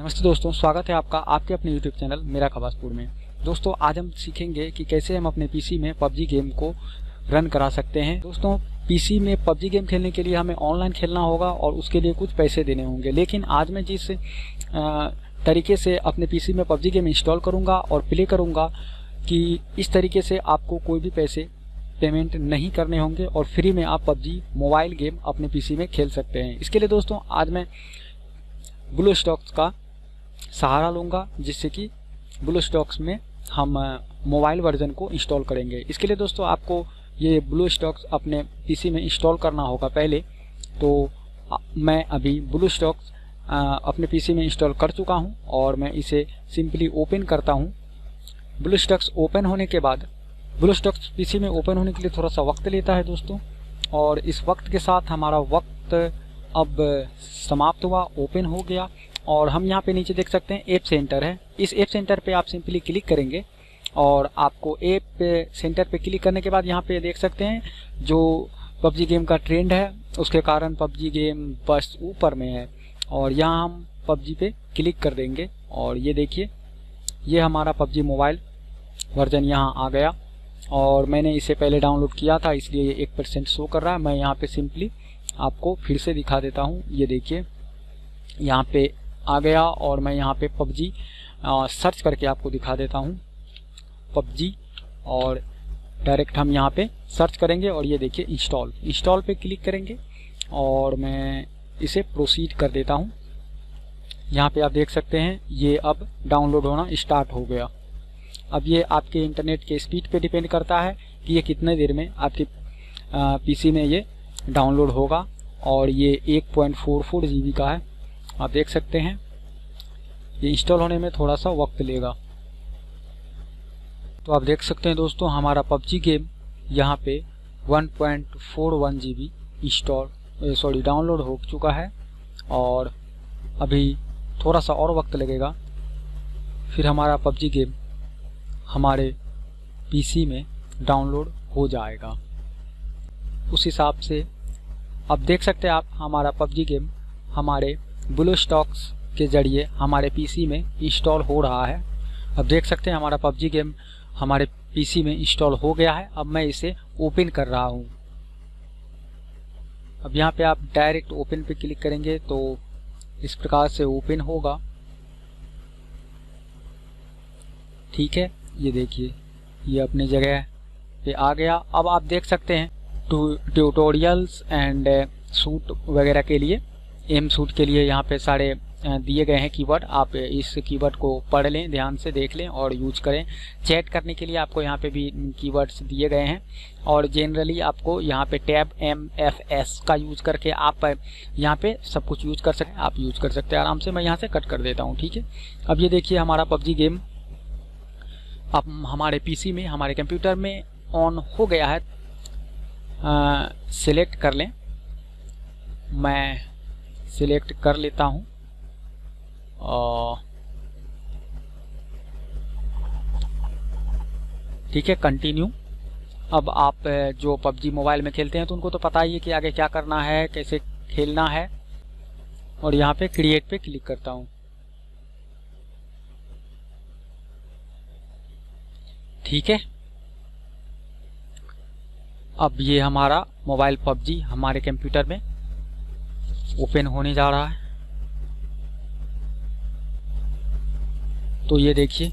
नमस्ते दोस्तों, स्वागत है आपका आपके अपने YouTube चैनल मेरा खबासपुर में। दोस्तों, आज हम सीखेंगे कि कैसे हम अपने पीसी में पबजी गेम को रन करा सकते हैं। दोस्तों पीसी में पबजी गेम खेलने के लिए हमें ऑनलाइन खेलना होगा और उसके लिए कुछ पैसे देने होंगे। लेकिन आज मैं जिस तरीके से अपने पीसी में पबजी गेम इंस्टॉल करूँगा और प्ले करूँगा कि इस तरीके से आपको कोई भी पैसे पेमेंट नहीं करने होंगे और फ्री में आप पबजी मोबाइल गेम अपने पीसी में खेल सकते हैं। इसके लिए दोस्तों, आज मैं ब्लू स्टॉक्स का सहारा लूँगा, जिससे कि ब्लू स्टॉक्स में हम मोबाइल वर्जन को इंस्टॉल करेंगे। इसके लिए दोस्तों, आपको ये ब्लू स्टॉक्स अपने पीसी में इंस्टॉल करना होगा पहले। तो मैं अभी ब्लू स्टॉक्स अपने पीसी में इंस्टॉल कर चुका हूँ और मैं इसे सिंपली ओपन करता हूँ। ब्लू स्टॉक्स ओपन होने के बाद ब्लू स्टॉक्स पीसी में ओपन होने के लिए थोड़ा सा वक्त लेता है दोस्तों। और इस वक्त के साथ हमारा वक्त अब समाप्त हुआ ओपन हो गया। और हम यहाँ पे नीचे देख सकते हैं ऐप सेंटर है। इस ऐप सेंटर पे आप सिंपली क्लिक करेंगे और आपको ऐप सेंटर पे क्लिक करने के बाद यहाँ पे देख सकते हैं जो पबजी गेम का ट्रेंड है, उसके कारण पबजी गेम बस ऊपर में है और यहाँ हम पबजी पे क्लिक कर देंगे और ये देखिए, ये हमारा पबजी मोबाइल वर्जन यहाँ आ गया और मैंने इसे पहले डाउनलोड किया था, इसलिए ये एक परसेंट शो कर रहा है। मैं यहाँ पे सिंपली आपको फिर से दिखा देता हूँ। ये देखिए, यहाँ पे आ गया और मैं यहाँ पे पबजी सर्च करके आपको दिखा देता हूँ। पबजी और डायरेक्ट हम यहाँ पे सर्च करेंगे और ये देखिए इंस्टॉल इंस्टॉल पे क्लिक करेंगे और मैं इसे प्रोसीड कर देता हूँ। यहाँ पे आप देख सकते हैं, ये अब डाउनलोड होना स्टार्ट हो गया। अब ये आपके इंटरनेट के स्पीड पे डिपेंड करता है कि ये कितने देर में आपके पीसी में ये डाउनलोड होगा और ये 1.44 पॉइंट का है। आप देख सकते हैं। ये इंस्टॉल होने में थोड़ा सा वक्त लेगा। तो आप देख सकते हैं दोस्तों, हमारा पबजी गेम यहाँ पे 1.41 पॉइंट इंस्टॉल सॉरी डाउनलोड हो चुका है और अभी थोड़ा सा और वक्त लगेगा। फिर हमारा पबजी गेम हमारे पीसी में डाउनलोड हो जाएगा। उस हिसाब से अब देख सकते हैं आप, हमारा पबजी गेम हमारे ब्लू स्टॉक्स के ज़रिए हमारे पीसी में इंस्टॉल हो रहा है। अब देख सकते हैं हमारा पबजी गेम हमारे पीसी में इंस्टॉल हो गया है। अब मैं इसे ओपन कर रहा हूँ। अब यहाँ पे आप डायरेक्ट ओपन पे क्लिक करेंगे तो इस प्रकार से ओपन होगा। ठीक है, ये देखिए, ये अपनी जगह पे आ गया। अब आप देख सकते हैं ट्यूटोरियल्स एंड सूट वगैरह के लिए। एम सूट के लिए यहाँ पे सारे दिए गए हैं कीवर्ड। आप इस कीवर्ड को पढ़ लें, ध्यान से देख लें और यूज़ करें। चैट करने के लिए आपको यहाँ पे भी कीवर्ड्स दिए गए हैं। और जनरली आपको यहाँ पे टैब एम एफ़ एस का यूज़ करके आप यहाँ पे सब कुछ यूज़ कर सकते हैं। आप यूज़ कर सकते हैं आराम से। मैं यहाँ से कट कर देता हूँ, ठीक है? अब ये देखिए हमारा पबजी गेम। अब हमारे पीसी में, हमारे कंप्यूटर में ऑन हो गया है। सिलेक्ट कर लें। मैं सिलेक्ट कर लेता हूँ। ठीक है कंटिन्यू अब आप जो पबजी मोबाइल में खेलते हैं तो उनको तो पता ही है कि आगे क्या करना है, कैसे खेलना है। और यहाँ पे क्रिएट पे क्लिक करता हूँ। ठीक है? अब ये हमारा मोबाइल पबजी हमारे कंप्यूटर में ओपन होने जा रहा है। तो ये देखिए,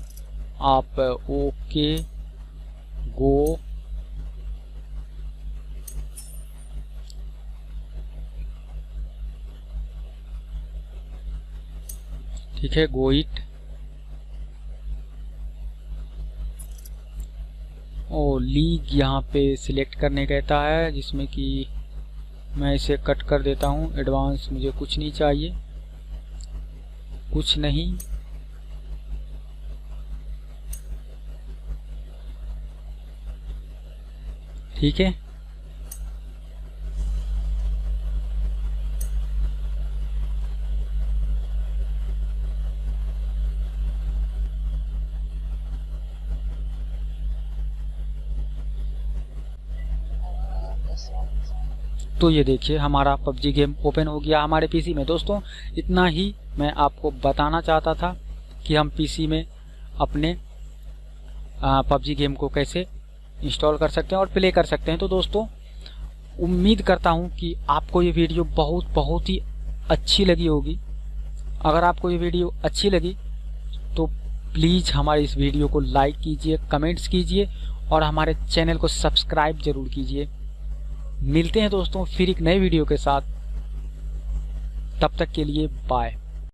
आप ओके गो ठीक है गो इट ओ लीग यहाँ पे सिलेक्ट करने कहता है, जिसमें कि मैं इसे कट कर देता हूँ। एडवांस मुझे कुछ नहीं चाहिए। कुछ नहीं। ठीक है? तो ये देखिए, हमारा पबजी गेम ओपन हो गया हमारे पीसी में। दोस्तों, इतना ही मैं आपको बताना चाहता था कि हम पीसी में अपने पबजी गेम को कैसे इंस्टॉल कर सकते हैं और प्ले कर सकते हैं। तो दोस्तों, उम्मीद करता हूँ कि आपको ये वीडियो बहुत बहुत ही अच्छी लगी होगी। अगर आपको ये वीडियो अच्छी लगी तो प्लीज़ हमारे इस वीडियो को लाइक कीजिए, कमेंट्स कीजिए और हमारे चैनल को सब्सक्राइब ज़रूर कीजिए। मिलते हैं दोस्तों फिर एक नए वीडियो के साथ। तब तक के लिए बाय